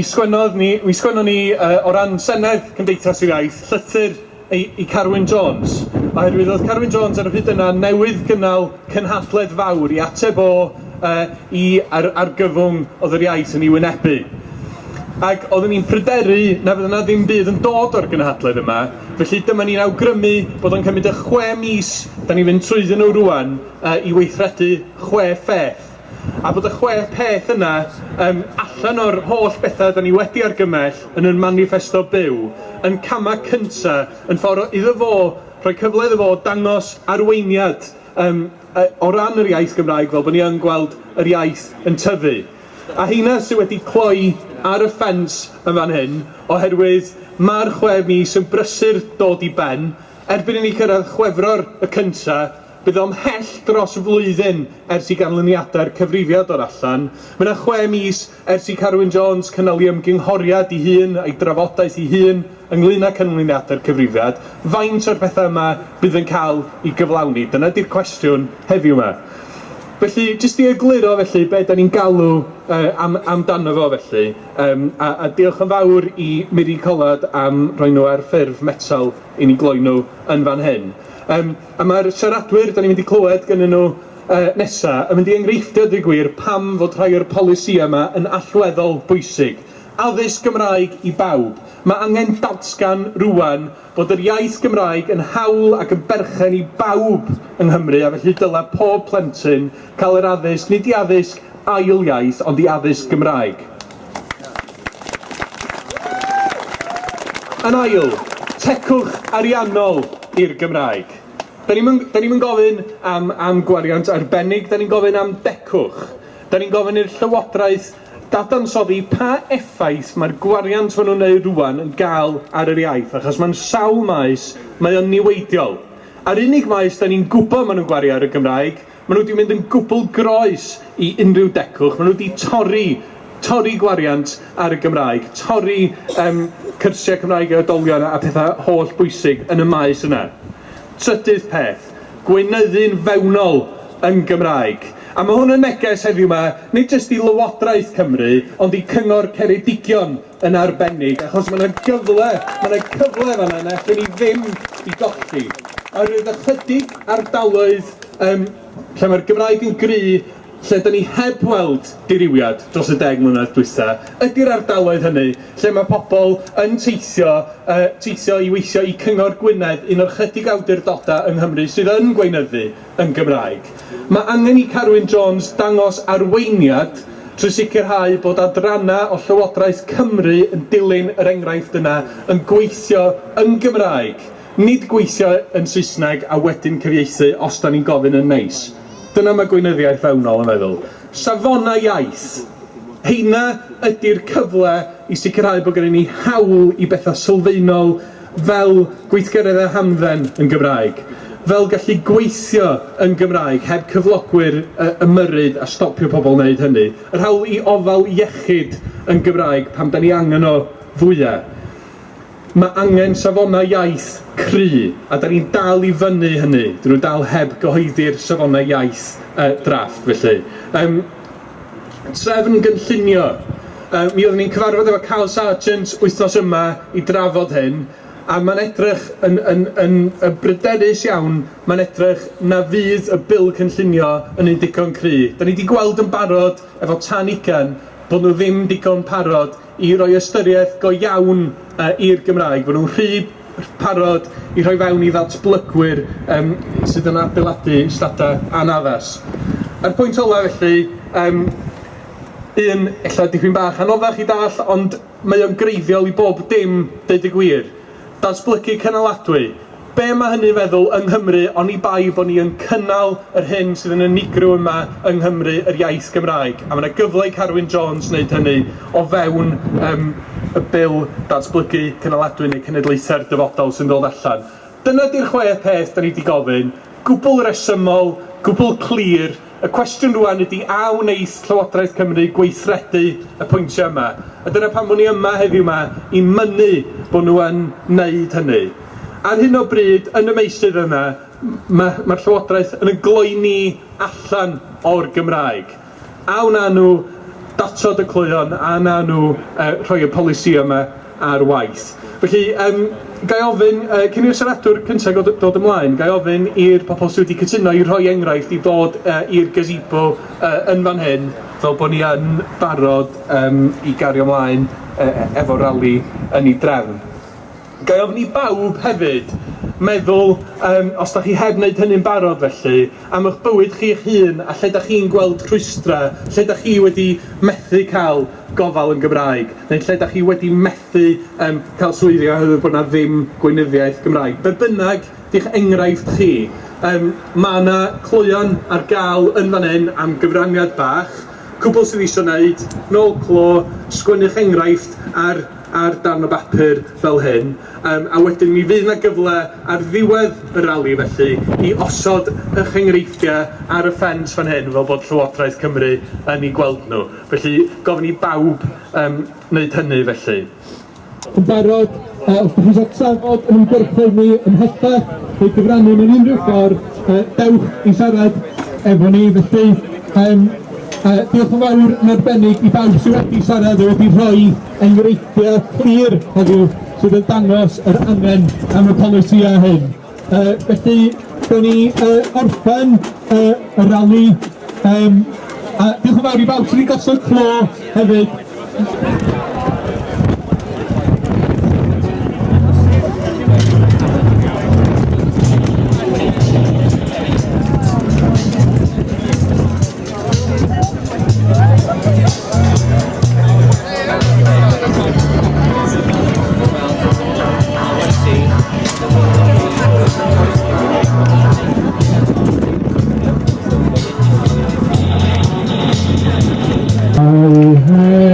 Mi sgwennodd ni, mi sgwennon ni uh, o ran Senedd Cymdeithas yr Iaith, llythyr i, i Carwyn Jones, oherwydd oedd Carwyn Jones ar y pryd yna newydd gynnal cynhadledd fawr i ateb o uh, i ar, argyfwng oedd yr iaith yn ei wynebu. Ac oeddwn ni'n pryderu na fydd yna ddim byd yn dod o'r gynhadledd yma, felly dyma ni'n awgrymu bod o'n cymryd y chwe mis, da ni'n mynd trwyddyn nhw rwan, uh, i weithredu chwe pheth a bod y chwe peth yna um, allan o'r holl bethau da ni wedi argymell yn yn manifesto byw, yn cama cynta, yn ffordd iddo fo, rhoi cyfle iddo fo dangos arweiniad um, o ran yr iaith Gymraeg fel bod ni yn gweld yr iaith yn tyfu. A heina sydd wedi cloi ar y ffens yn fan hyn, oherwydd mae'r chwe mis yn brysur dod i ben, erbyn i ni cyrraedd chwefror y cyntaf, bydd o'n hell dros flwyddyn ers i ganlyniadau'r cyfrifiad o'r allan. Mae yna chwe mis ers i Carwyn Jones cynnal i ymgynghoriad i hun a'i drafodaeth i hun ynglyn â canlyniadau'r cyfrifiad, faint o'r pethau yma bydd yn cael i gyflawni? Dyna di'r cwestiwn heddiw yma. Felly, jyst i egluro felly, be da ni'n galw uh, am, amdano fo felly, um, a, a diolch yn fawr i Miri Colad am rhoi nhw ar ffurf metal i ni gloi nhw yn fan hyn. Um, a mae'r siaradwyr, da ni'n mynd i clywed gynnyn nhw uh, nesa, yn mynd i enghreiffdio, dy gwir, pam fod rhai o'r polisi yma yn allweddol bwysig addysg Gymraeg i bawb. Mae angen datgan rwan bod yr iaith Gymraeg yn hawl ac yn berchen i bawb yng Nghymru, a felly dylai pob plentyn cael yr addysg, nid i addysg ail iaith, ond i addysg Gymraeg. Yn ail, tecwch ariannol i'r Gymraeg. Da ni'n ni gofyn am, am gwariant arbennig, da ni'n gofyn am decwch. Da ni'n gofyn i'r Llywodraeth dadansoddi pa effaith mae'r gwariant maen nhw'n neud rwan yn gael ar yr iaith, achos mae'n sawl maes, mae o'n niweidiol. A'r unig maes da ni'n gwybod maen nhw'n gwario ar y Gymraeg, maen nhw wedi mynd yn gwbl groes i unrhyw decwch, maen nhw wedi torri torri gwariant ar y Gymraeg, torri um, cyrsiau Cymraeg i oedolion a pethau holl bwysig yn y maes yna. Trydydd peth, gweinyddu'n fewnol yn Gymraeg. A mae hwn yn neges heddiw yma, nid jyst i Lywodraeth Cymru, ond i Cyngor Ceredigion yn arbennig, achos mae yna gyfle, mae yna cyfle fan yna, lle ni ddim i golli. A rwy'n ychydig ardaloedd um, lle mae'r Gymraeg yn gry lle da ni heb weld diriwiad dros y deg mlynedd dwysa, ydy'r ardaloedd hynny, lle mae pobl yn teithio, uh, teithio i weithio i Cyngor Gwynedd, un o'r chydig awdurdoda yng Nghymru sydd yn gweinyddu yn Gymraeg. Mae angen i Carwyn Jones dangos arweiniad trwy sicrhau bod adrana o Llywodraeth Cymru yn dilyn yr enghraifft yna yn gweithio yn Gymraeg, nid gweithio yn Saesneg a wedyn cyfieithu os da ni'n gofyn yn neis. Nice. Dyna mae gweinyddiaeth fewnol yn feddwl. Safona iaith. Heina ydy'r cyfle i sicrhau bod gennym ni hawl i bethau sylfaenol fel gweithgareddau hamdden yn Gymraeg fel gallu gweithio yn Gymraeg heb cyflogwyr ymyrryd a stopio pobl wneud hynny. Yr hawl i ofal iechyd yn Gymraeg pam da ni angen o fwyaf. Mae angen safonau iaith cry, a da ni'n dal i fyny hynny. Dyn nhw dal heb gyhoeddi'r safonau iaith uh, drafft, felly. Um, trefn gynllunio. Um, mi oeddwn ni'n cyfarfod efo Carl Sargent wythnos yma i drafod hyn, a mae'n edrych yn, yn, yn, yn bryderus iawn, mae'n edrych na fydd y bil cynllunio yn un digon cry. Da ni wedi gweld yn barod efo tan ugen bod nhw ddim digon parod i roi ystyriaeth go iawn uh, i'r Gymraeg, bod nhw'n rhy parod i rhoi fewn i ddatblygwyr um, sydd yn adeiladu stada anaddas. A'r pwynt ola felly, um, un, ella dipyn bach anoddach i dall, ond mae o'n greiddiol i bob dim, deud y gwir. Datblygu cynaladwy, be mae hynny'n feddwl yng Nghymru ond i bai bod ni yn cynnal yr hyn sydd yn unigryw yma yng Nghymru yr iaith Gymraeg. A mae yna gyfle i Carwyn Jones wneud hynny o fewn um, y bil datblygu cynaladwy neu cenedlaethau'r dyfodol sy'n dod allan. Dyna di'r chwe peth da ni wedi gofyn. Gwbl resymol, gwbl clir, Y cwestiwn rwan ydy a wneith Llywodraeth Cymru gweithredu y pwyntiau yma. A dyna pan bod ni yma heddiw yma i mynnu bod nhw yn wneud hynny. Ar hyn o bryd, yn y meisydd yna, mae'r ma Llywodraeth yn y gloeni allan o'r Gymraeg. A wna nhw datod y clwyon, a na nhw uh, rhoi y polisi yma ar waith. Felly, um, gai ofyn, uh, cyn i'r siaradwr cyntaf dod, dod ymlaen, gai ofyn i'r pobl sydd wedi cytuno i rhoi enghraifft i ddod uh, i'r gazebo uh, yn fan hyn, fel bod ni yn barod um, i gario ymlaen uh, e-, efo rali yn ei drefn. Ga'i ofyn i bawb hefyd meddwl, um, os da chi heb wneud hynny'n barod felly, am eich bywyd chi eich hun a lle da chi'n gweld rhwystra, lle da chi wedi methu cael gofal yn Gymraeg, neu lle da chi wedi methu um, cael swyddi oherwydd bod yna ddim gweinyddiaeth Gymraeg. Be bynnag di'ch enghraifft chi, um, mae yna clwyon ar gael yn fan hyn am gyfraniad bach, cwbl sydd eisiau wneud, nôl clo, sgwynnu'ch enghraifft ar ar darn o bapur fel hyn, um, a wedyn mi fydd yna gyfle ar ddiwedd y rali felly i osod eich enghreifftiau ar y ffens fan hyn fel bod Llywodraeth Cymru yn ei gweld nhw. Felly gofyn i bawb um, wneud hynny felly. Yn barod, uh, os ydych chi eisiau trafod yn ymgyrchol ni ymhellach neu gyfrannu mewn unrhyw ffordd, uh, dewch i siarad efo ni felly. Um, Uh, diolch yn fawr yn arbennig i bawb sydd wedi siarad a wedi rhoi enghreifftiau clir heddiw sydd yn dangos yr angen am y polisiau hyn. Uh, felly, dyn ni uh, orffen uh, y rali. Um, a diolch yn fawr i bawb sydd wedi gosod clo hefyd. Hari Hari